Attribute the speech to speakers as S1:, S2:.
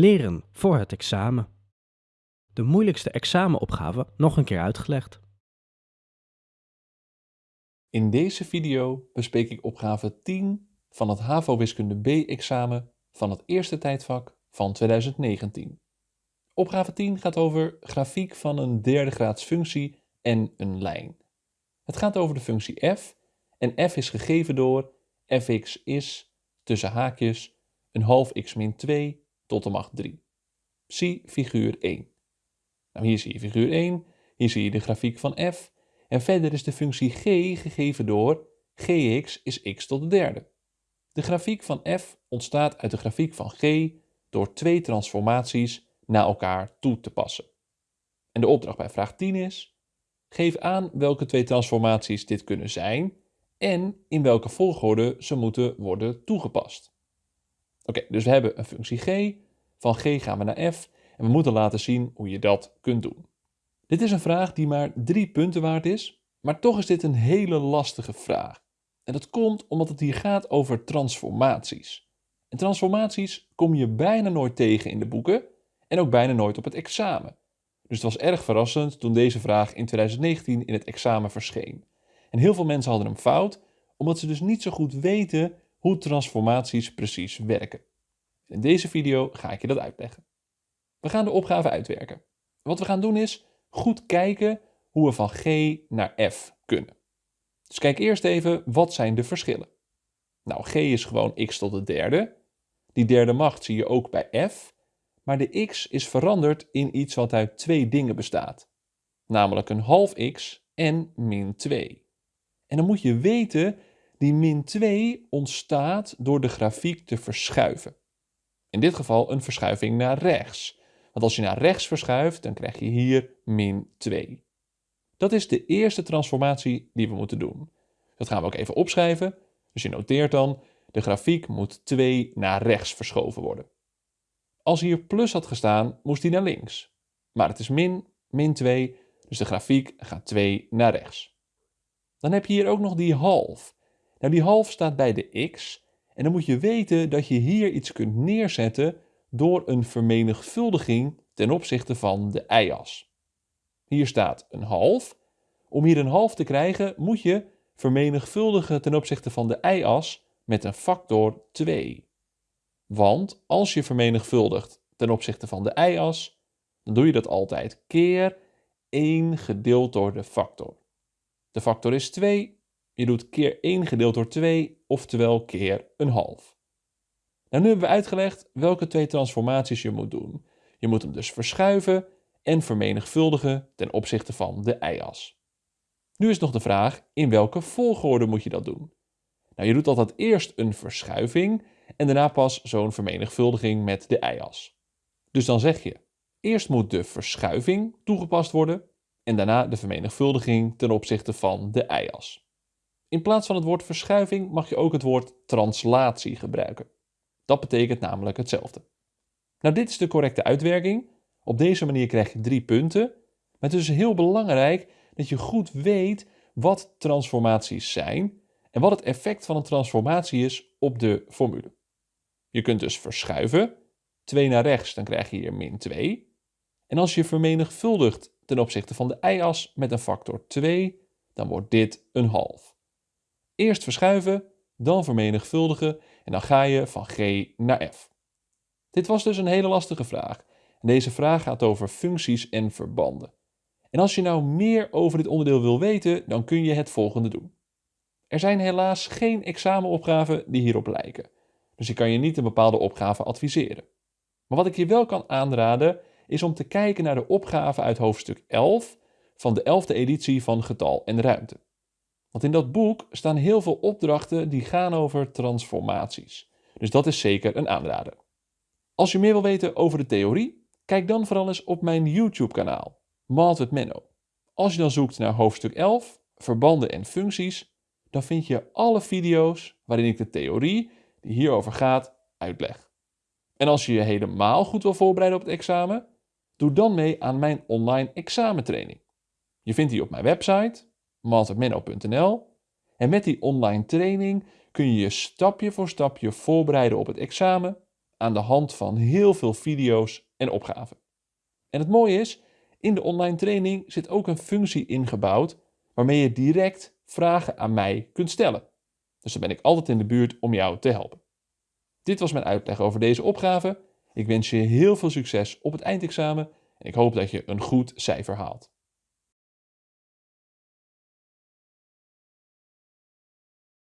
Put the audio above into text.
S1: Leren voor het examen. De moeilijkste examenopgave nog een keer uitgelegd.
S2: In deze video bespreek ik opgave 10 van het HAVO-wiskunde B-examen van het eerste tijdvak van 2019. Opgave 10 gaat over grafiek van een derde graads functie en een lijn. Het gaat over de functie f en f is gegeven door fx is, tussen haakjes, een half x min 2 tot de macht 3. Zie figuur 1. Nou, hier zie je figuur 1, hier zie je de grafiek van f en verder is de functie g gegeven door gx is x tot de derde. De grafiek van f ontstaat uit de grafiek van g door twee transformaties naar elkaar toe te passen. En de opdracht bij vraag 10 is, geef aan welke twee transformaties dit kunnen zijn en in welke volgorde ze moeten worden toegepast. Oké, dus we hebben een functie g, van g gaan we naar f en we moeten laten zien hoe je dat kunt doen. Dit is een vraag die maar drie punten waard is, maar toch is dit een hele lastige vraag. En dat komt omdat het hier gaat over transformaties. En transformaties kom je bijna nooit tegen in de boeken en ook bijna nooit op het examen. Dus het was erg verrassend toen deze vraag in 2019 in het examen verscheen. En heel veel mensen hadden hem fout, omdat ze dus niet zo goed weten hoe transformaties precies werken. In deze video ga ik je dat uitleggen. We gaan de opgave uitwerken. Wat we gaan doen is goed kijken hoe we van G naar F kunnen. Dus kijk eerst even, wat zijn de verschillen? Nou, G is gewoon x tot de derde. Die derde macht zie je ook bij F. Maar de x is veranderd in iets wat uit twee dingen bestaat. Namelijk een half x en min 2. En dan moet je weten, die min 2 ontstaat door de grafiek te verschuiven. In dit geval een verschuiving naar rechts. Want als je naar rechts verschuift, dan krijg je hier min 2. Dat is de eerste transformatie die we moeten doen. Dat gaan we ook even opschrijven. Dus je noteert dan, de grafiek moet 2 naar rechts verschoven worden. Als hier plus had gestaan, moest die naar links. Maar het is min, min 2, dus de grafiek gaat 2 naar rechts. Dan heb je hier ook nog die half. Nou, die half staat bij de x. En dan moet je weten dat je hier iets kunt neerzetten door een vermenigvuldiging ten opzichte van de y-as. Hier staat een half. Om hier een half te krijgen moet je vermenigvuldigen ten opzichte van de y-as met een factor 2. Want als je vermenigvuldigt ten opzichte van de y-as, dan doe je dat altijd keer 1 gedeeld door de factor. De factor is 2. Je doet keer 1 gedeeld door 2, oftewel keer een half. Nou, nu hebben we uitgelegd welke twee transformaties je moet doen. Je moet hem dus verschuiven en vermenigvuldigen ten opzichte van de y-as. Nu is nog de vraag, in welke volgorde moet je dat doen? Nou, je doet altijd eerst een verschuiving en daarna pas zo'n vermenigvuldiging met de y-as. Dus dan zeg je, eerst moet de verschuiving toegepast worden en daarna de vermenigvuldiging ten opzichte van de y-as. In plaats van het woord verschuiving mag je ook het woord translatie gebruiken. Dat betekent namelijk hetzelfde. Nou, dit is de correcte uitwerking. Op deze manier krijg je drie punten. Maar het is dus heel belangrijk dat je goed weet wat transformaties zijn en wat het effect van een transformatie is op de formule. Je kunt dus verschuiven. 2 naar rechts, dan krijg je hier min 2. En als je vermenigvuldigt ten opzichte van de y-as met een factor 2, dan wordt dit een half. Eerst verschuiven, dan vermenigvuldigen en dan ga je van g naar f. Dit was dus een hele lastige vraag. Deze vraag gaat over functies en verbanden. En als je nou meer over dit onderdeel wil weten, dan kun je het volgende doen. Er zijn helaas geen examenopgaven die hierop lijken. Dus ik kan je niet een bepaalde opgave adviseren. Maar wat ik je wel kan aanraden, is om te kijken naar de opgave uit hoofdstuk 11 van de 11e editie van Getal en Ruimte. Want in dat boek staan heel veel opdrachten die gaan over transformaties. Dus dat is zeker een aanrader. Als je meer wil weten over de theorie, kijk dan vooral eens op mijn YouTube-kanaal, Maat met Menno. Als je dan zoekt naar hoofdstuk 11, verbanden en functies, dan vind je alle video's waarin ik de theorie die hierover gaat uitleg. En als je je helemaal goed wil voorbereiden op het examen, doe dan mee aan mijn online examentraining. Je vindt die op mijn website maltermenno.nl. En met die online training kun je je stapje voor stapje voorbereiden op het examen, aan de hand van heel veel video's en opgaven. En het mooie is, in de online training zit ook een functie ingebouwd waarmee je direct vragen aan mij kunt stellen. Dus dan ben ik altijd in de buurt om jou te helpen. Dit was mijn uitleg over deze opgave. Ik wens je heel veel succes op het eindexamen en ik hoop dat je een goed cijfer haalt.